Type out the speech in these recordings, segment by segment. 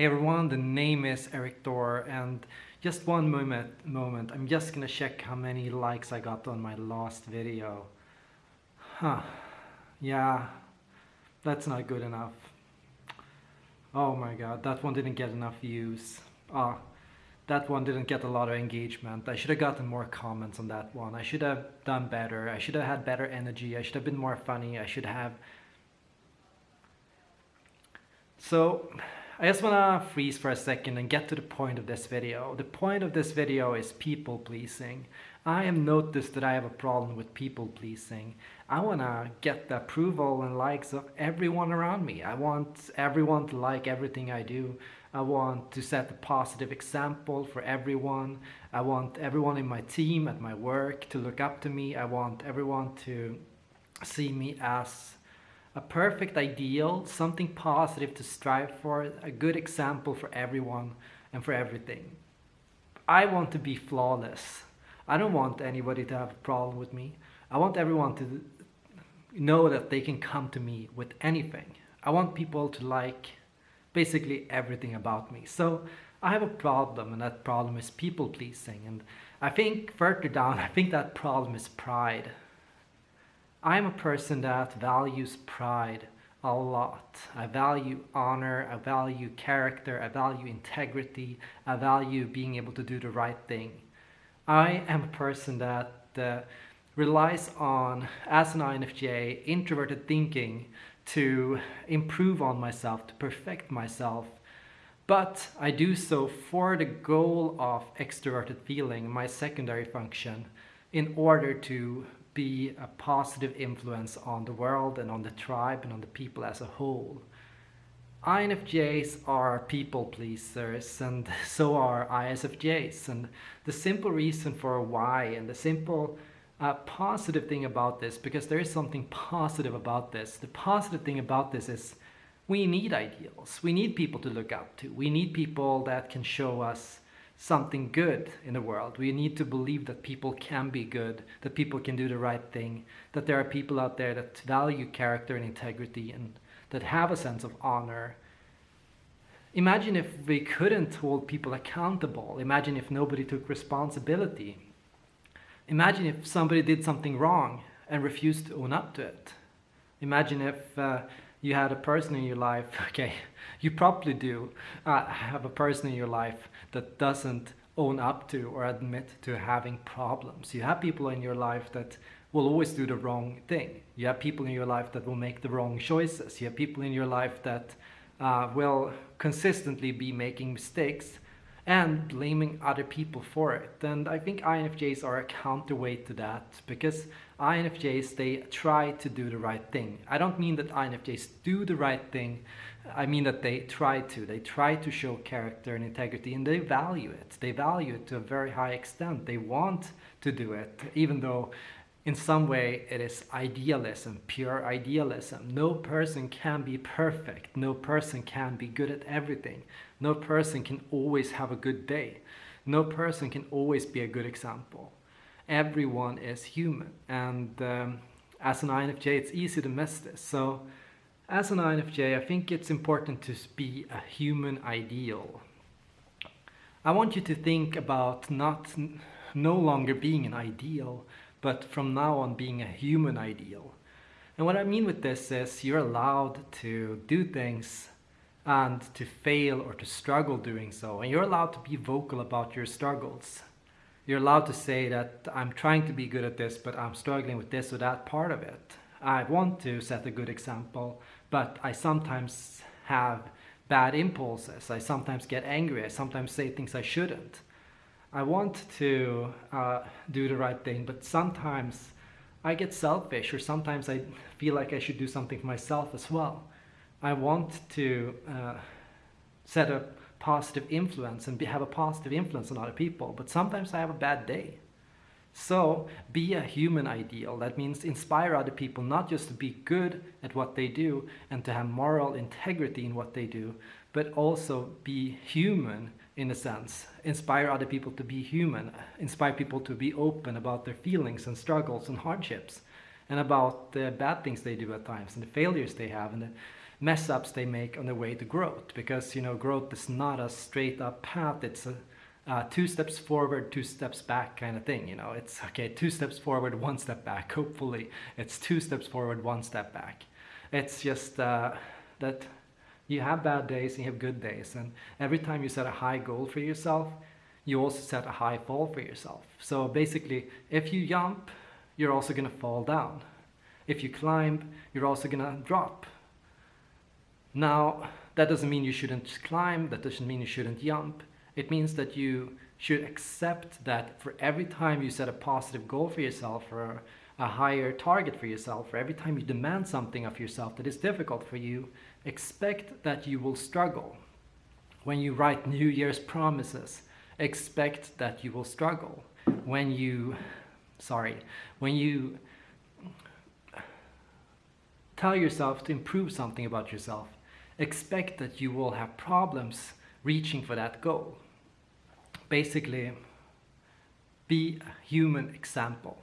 Hey everyone, the name is Erik Thor and just one moment, moment, I'm just gonna check how many likes I got on my last video. Huh, yeah, that's not good enough. Oh my god, that one didn't get enough views. Ah, that one didn't get a lot of engagement. I should have gotten more comments on that one. I should have done better. I should have had better energy. I should have been more funny. I should have... So, I just wanna freeze for a second and get to the point of this video. The point of this video is people pleasing. I have noticed that I have a problem with people pleasing. I wanna get the approval and likes of everyone around me. I want everyone to like everything I do. I want to set a positive example for everyone. I want everyone in my team, at my work to look up to me. I want everyone to see me as a perfect ideal, something positive to strive for, a good example for everyone and for everything. I want to be flawless. I don't want anybody to have a problem with me. I want everyone to know that they can come to me with anything. I want people to like basically everything about me. So I have a problem and that problem is people pleasing. And I think further down, I think that problem is pride. I'm a person that values pride a lot. I value honor, I value character, I value integrity, I value being able to do the right thing. I am a person that uh, relies on, as an INFJ, introverted thinking to improve on myself, to perfect myself. But I do so for the goal of extroverted feeling, my secondary function, in order to be a positive influence on the world and on the tribe and on the people as a whole. INFJs are people pleasers and so are ISFJs and the simple reason for why and the simple uh, positive thing about this because there is something positive about this. The positive thing about this is we need ideals. We need people to look up to. We need people that can show us something good in the world. We need to believe that people can be good, that people can do the right thing, that there are people out there that value character and integrity and that have a sense of honor. Imagine if we couldn't hold people accountable. Imagine if nobody took responsibility. Imagine if somebody did something wrong and refused to own up to it. Imagine if uh, you had a person in your life, okay, you probably do uh, have a person in your life that doesn't own up to or admit to having problems. You have people in your life that will always do the wrong thing. You have people in your life that will make the wrong choices. You have people in your life that uh, will consistently be making mistakes and blaming other people for it. And I think INFJs are a counterweight to that because INFJs, they try to do the right thing. I don't mean that INFJs do the right thing. I mean that they try to. They try to show character and integrity and they value it. They value it to a very high extent. They want to do it, even though in some way it is idealism, pure idealism. No person can be perfect. No person can be good at everything. No person can always have a good day. No person can always be a good example. Everyone is human and um, as an INFJ it's easy to miss this. So as an INFJ I think it's important to be a human ideal. I want you to think about not no longer being an ideal but from now on being a human ideal. And what I mean with this is you're allowed to do things and to fail or to struggle doing so. And you're allowed to be vocal about your struggles. You're allowed to say that I'm trying to be good at this, but I'm struggling with this or that part of it. I want to set a good example, but I sometimes have bad impulses. I sometimes get angry. I sometimes say things I shouldn't. I want to uh, do the right thing, but sometimes I get selfish or sometimes I feel like I should do something for myself as well. I want to uh, set a positive influence and be, have a positive influence on other people, but sometimes I have a bad day. So be a human ideal. That means inspire other people not just to be good at what they do and to have moral integrity in what they do, but also be human in a sense. Inspire other people to be human. Inspire people to be open about their feelings and struggles and hardships and about the bad things they do at times and the failures they have and the mess ups they make on the way to growth because you know growth is not a straight up path it's a two steps forward two steps back kind of thing you know it's okay two steps forward one step back hopefully it's two steps forward one step back it's just uh, that you have bad days and you have good days. And every time you set a high goal for yourself you also set a high fall for yourself. So basically if you jump you're also going to fall down. If you climb you're also going to drop. Now, that doesn't mean you shouldn't climb, that doesn't mean you shouldn't jump. It means that you should accept that for every time you set a positive goal for yourself or a higher target for yourself, or every time you demand something of yourself that is difficult for you, expect that you will struggle. When you write New Year's promises, expect that you will struggle. When you, sorry, when you tell yourself to improve something about yourself, expect that you will have problems reaching for that goal. Basically, be a human example.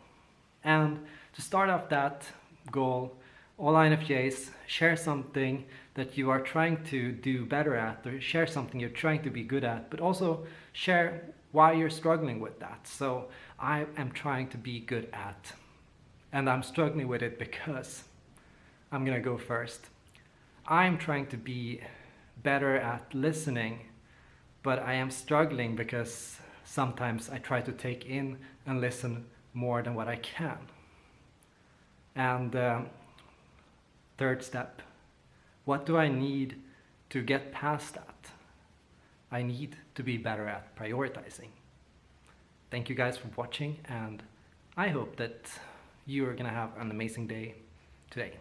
And to start off that goal, all INFJs share something that you are trying to do better at or share something you're trying to be good at, but also share why you're struggling with that. So I am trying to be good at, and I'm struggling with it because I'm gonna go first. I'm trying to be better at listening, but I am struggling because sometimes I try to take in and listen more than what I can. And uh, third step, what do I need to get past that? I need to be better at prioritizing. Thank you guys for watching and I hope that you are gonna have an amazing day today.